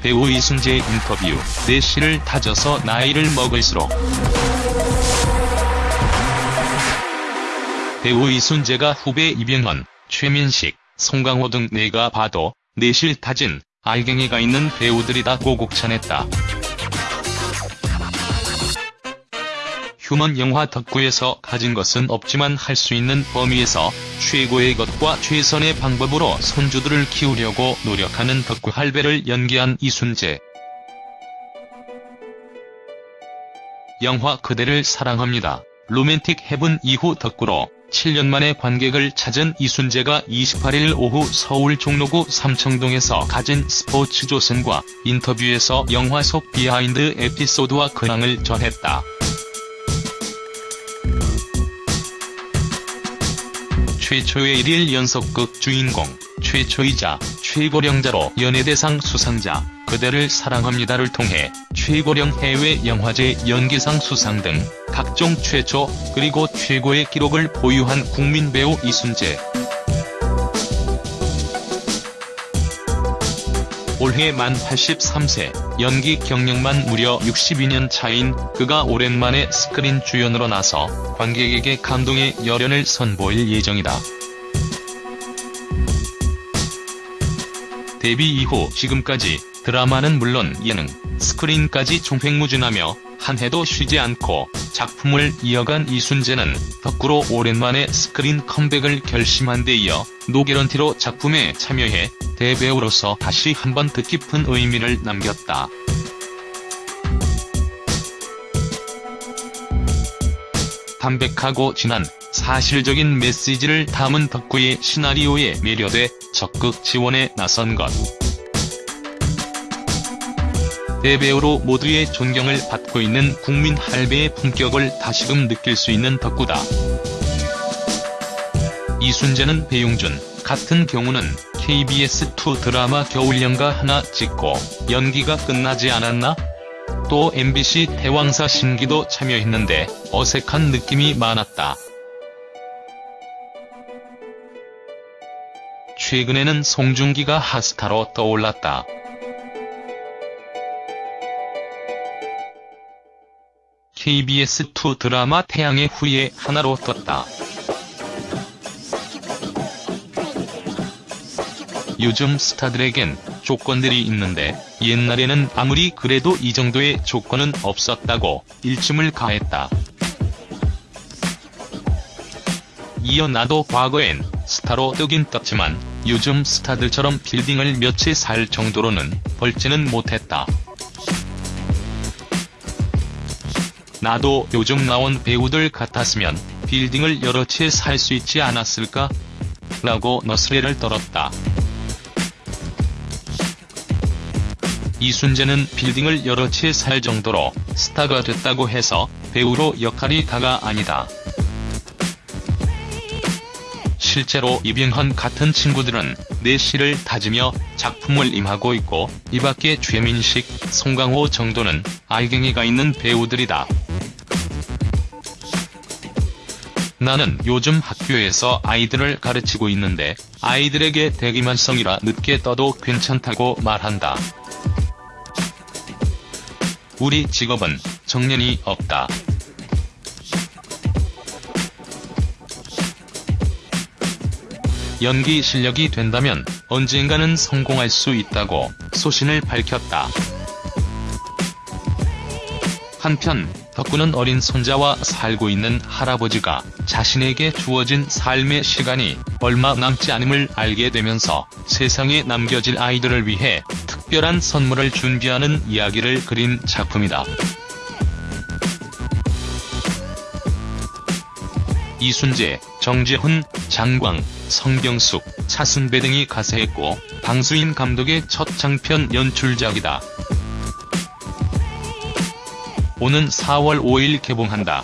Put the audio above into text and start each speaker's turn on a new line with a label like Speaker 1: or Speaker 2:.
Speaker 1: 배우 이순재 인터뷰, 내실을 다져서 나이를 먹을수록 배우 이순재가 후배 이병헌, 최민식, 송강호 등 내가 봐도 내실 다진 알갱이가 있는 배우들이다 고곡찬했다. 휴먼 영화 덕후에서 가진 것은 없지만 할 수 있는 범위에서 최고의 것과 최선의 방법으로 손주들을 키우려고 노력하는 덕후 할배를 연기한 이순재. 영화 그대를 사랑합니다. 로맨틱 헤븐 이후 덕구로 7년 만에 관객을 찾은 이순재가 28일 오후 서울 종로구 삼청동에서 가진 스포츠조선과 인터뷰에서 영화 속 behind 에피소드와 근황을 전했다. 최초의 1일 연속극 주인공, 최초이자 최고령자로 연예대상 수상자, 그대를 사랑합니다를 통해 최고령 해외 영화제 연기상 수상 등 각종 최초 그리고 최고의 기록을 보유한 국민 배우 이순재. 올해 만 83세, 연기 경력만 무려 62년 차인 그가 오랜만에 스크린 주연으로 나서 관객에게 감동의 열연을 선보일 예정이다. 데뷔 이후 지금까지 드라마는 물론 예능, 스크린까지 종횡무진하며 한 해도 쉬지 않고 작품을 이어간 이순재는 덕구로 오랜만에 스크린 컴백을 결심한 데 이어 노게런티로 작품에 참여해 대배우로서 다시 한번 뜻깊은 의미를 남겼다. 담백하고 진한 사실적인 메시지를 담은 덕구의 시나리오에 매료돼 적극 지원에 나선 것. 대배우로 모두의 존경을 받고 있는 국민 할배의 품격을 다시금 느낄 수 있는 덕구다. 이순재는 배용준, 같은 경우는 KBS2 드라마 겨울연가 하나 찍고 연기가 끝나지 않았나? 또 MBC 대왕사 신기도 참여했는데 어색한 느낌이 많았다. 최근에는 송중기가 핫스타로 떠올랐다. KBS2 드라마 태양의 후예 하나로 떴다. 요즘 스타들에겐 조건들이 있는데 옛날에는 아무리 그래도 이 정도의 조건은 없었다고 일침을 가했다. 이어 나도 과거엔 스타로 뜨긴 떴지만 요즘 스타들처럼 빌딩을 몇 채 살 정도로는 벌지는 못했다. 나도 요즘 나온 배우들 같았으면 빌딩을 여러 채 살 수 있지 않았을까? 라고 너스레를 떨었다. 이순재는 빌딩을 여러 채 살 정도로 스타가 됐다고 해서 배우로 역할이 다가 아니다. 실제로 이병헌 같은 친구들은 내실을 다지며 작품을 임하고 있고 이밖에 최민식, 송강호 정도는 알갱이가 있는 배우들이다. 나는 요즘 학교에서 아이들을 가르치고 있는데 아이들에게 대기만성이라 늦게 떠도 괜찮다고 말한다. 우리 직업은 정년이 없다. 연기 실력이 된다면 언젠가는 성공할 수 있다고 소신을 밝혔다. 한편 덕구는 어린 손자와 살고 있는 할아버지가 자신에게 주어진 삶의 시간이 얼마 남지 않음을 알게 되면서 세상에 남겨질 아이들을 위해 특별한 선물을 준비하는 이야기를 그린 작품이다. 이순재, 정재훈, 장광, 성경숙, 차승배 등이 가세했고 방수인 감독의 첫 장편 연출작이다. 오는 4월 5일 개봉한다.